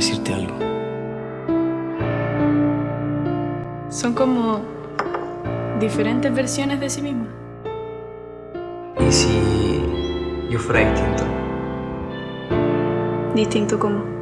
decirte algo. Son como diferentes versiones de sí misma. ¿Y si yo fuera distinto? Distinto como.